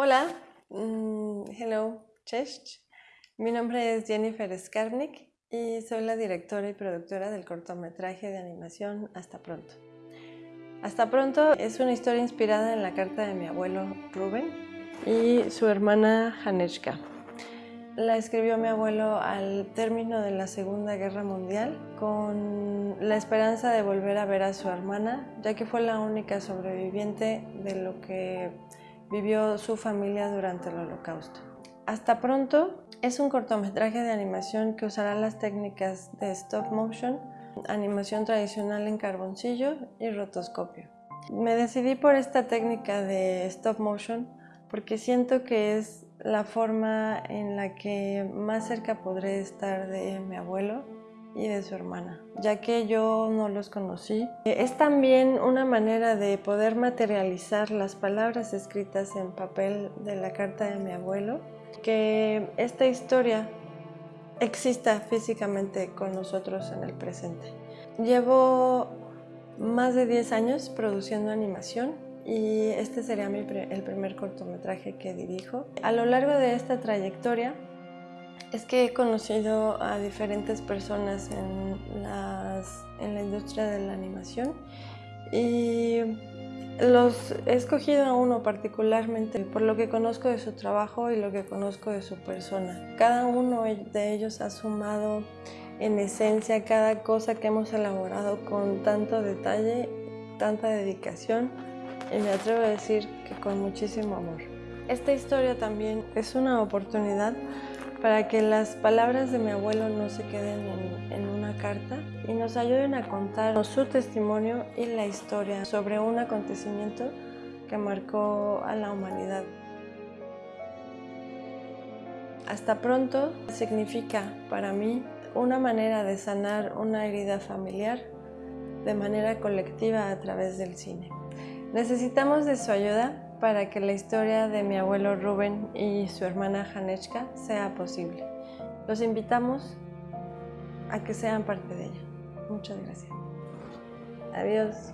Hola, mm, hello, cześć. Mi nombre es Jennifer Skarnik y soy la directora y productora del cortometraje de animación Hasta Pronto. Hasta Pronto es una historia inspirada en la carta de mi abuelo Rubén y su hermana Hanechka. La escribió mi abuelo al término de la Segunda Guerra Mundial con la esperanza de volver a ver a su hermana, ya que fue la única sobreviviente de lo que vivió su familia durante el holocausto. Hasta pronto es un cortometraje de animación que usará las técnicas de stop motion, animación tradicional en carboncillo y rotoscopio. Me decidí por esta técnica de stop motion porque siento que es la forma en la que más cerca podré estar de mi abuelo y de su hermana, ya que yo no los conocí. Es también una manera de poder materializar las palabras escritas en papel de la carta de mi abuelo, que esta historia exista físicamente con nosotros en el presente. Llevo más de 10 años produciendo animación y este sería el primer cortometraje que dirijo. A lo largo de esta trayectoria es que he conocido a diferentes personas en, la industria de la animación y los he escogido a uno particularmente por lo que conozco de su trabajo y lo que conozco de su persona. Cada uno de ellos ha sumado en esencia cada cosa que hemos elaborado con tanto detalle, tanta dedicación y me atrevo a decir que con muchísimo amor. Esta historia también es una oportunidad para que las palabras de mi abuelo no se queden en, una carta y nos ayuden a contar su testimonio y la historia sobre un acontecimiento que marcó a la humanidad. Hasta pronto significa para mí una manera de sanar una herida familiar de manera colectiva a través del cine. Necesitamos de su ayuda para que la historia de mi abuelo Rubén y su hermana Hanechka sea posible. Los invitamos a que sean parte de ella. Muchas gracias. Adiós.